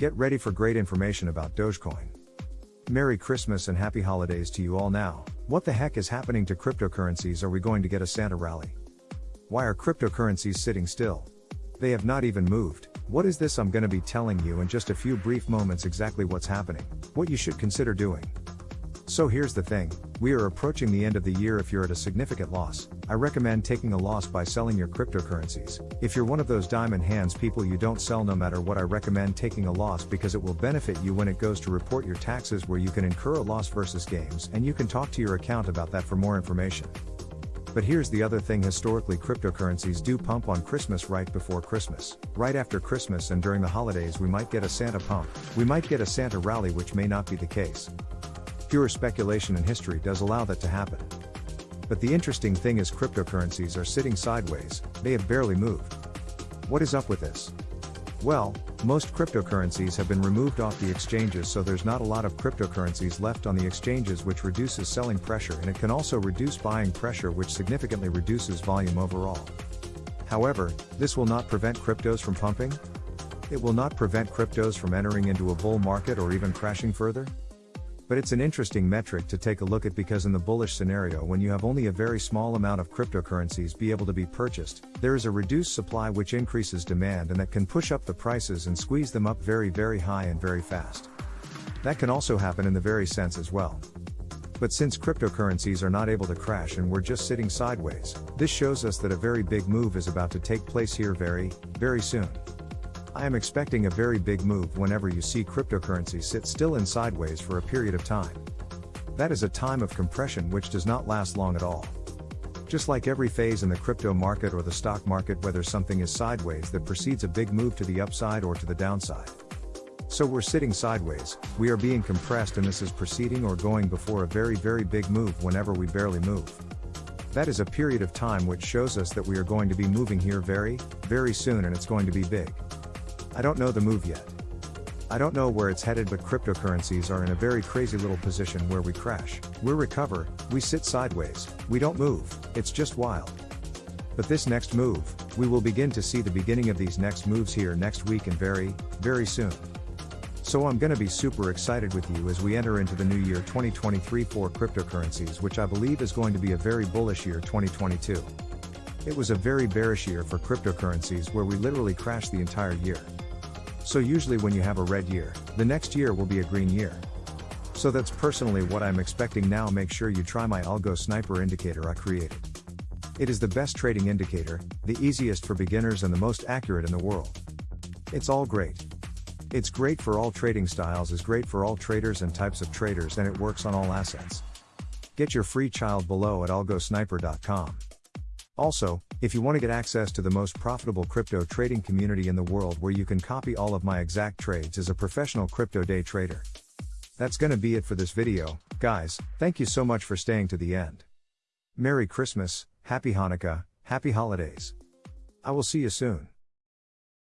Get ready for great information about Dogecoin. Merry Christmas and happy holidays to you all now. What the heck is happening to cryptocurrencies? Are we going to get a Santa rally? Why are cryptocurrencies sitting still? They have not even moved. What is this? I'm going to be telling you in just a few brief moments exactly what's happening, what you should consider doing. So here's the thing we are approaching the end of the year. If you're at a significant loss, I recommend taking a loss by selling your cryptocurrencies. If you're one of those diamond hands people you don't sell no matter what, I recommend taking a loss because it will benefit you when it goes to report your taxes, where you can incur a loss versus gains, and you can talk to your account about that for more information. But here's the other thing historically, cryptocurrencies do pump on Christmas right before Christmas. Right after Christmas and during the holidays, we might get a Santa pump. We might get a Santa rally, which may not be the case. Pure speculation in history does allow that to happen. But the interesting thing is cryptocurrencies are sitting sideways, they have barely moved. What is up with this? Well, most cryptocurrencies have been removed off the exchanges so there's not a lot of cryptocurrencies left on the exchanges which reduces selling pressure and it can also reduce buying pressure which significantly reduces volume overall. However, this will not prevent cryptos from pumping? It will not prevent cryptos from entering into a bull market or even crashing further? But it's an interesting metric to take a look at because in the bullish scenario when you have only a very small amount of cryptocurrencies be able to be purchased, there is a reduced supply which increases demand and that can push up the prices and squeeze them up very very high and very fast. That can also happen in the very sense as well. But since cryptocurrencies are not able to crash and we're just sitting sideways, this shows us that a very big move is about to take place here very, very soon. I am expecting a very big move whenever you see cryptocurrency sit still in sideways for a period of time. That is a time of compression which does not last long at all. Just like every phase in the crypto market or the stock market, whether something is sideways that precedes a big move to the upside or to the downside. So we're sitting sideways, we are being compressed, and this is proceeding or going before a very, very big move whenever we barely move. That is a period of time which shows us that we are going to be moving here very, very soon and it's going to be big. I don't know the move yet. I don't know where it's headed, but cryptocurrencies are in a very crazy little position where we crash, we recover, we sit sideways, we don't move, it's just wild. But this next move, we will begin to see the beginning of these next moves here next week and very, very soon. So I'm gonna be super excited with you as we enter into the new year 2023 for cryptocurrencies, which I believe is going to be a very bullish year 2022. It was a very bearish year for cryptocurrencies where we literally crashed the entire year. So usually when you have a red year, the next year will be a green year. So that's personally what I'm expecting now make sure you try my Algo Sniper indicator I created. It is the best trading indicator, the easiest for beginners and the most accurate in the world. It's all great. It's great for all trading styles is great for all traders and types of traders and it works on all assets. Get your free child below at algosniper.com. Also, if you want to get access to the most profitable crypto trading community in the world where you can copy all of my exact trades as a professional crypto day trader. That's gonna be it for this video, guys, thank you so much for staying to the end. Merry Christmas, Happy Hanukkah, Happy Holidays. I will see you soon.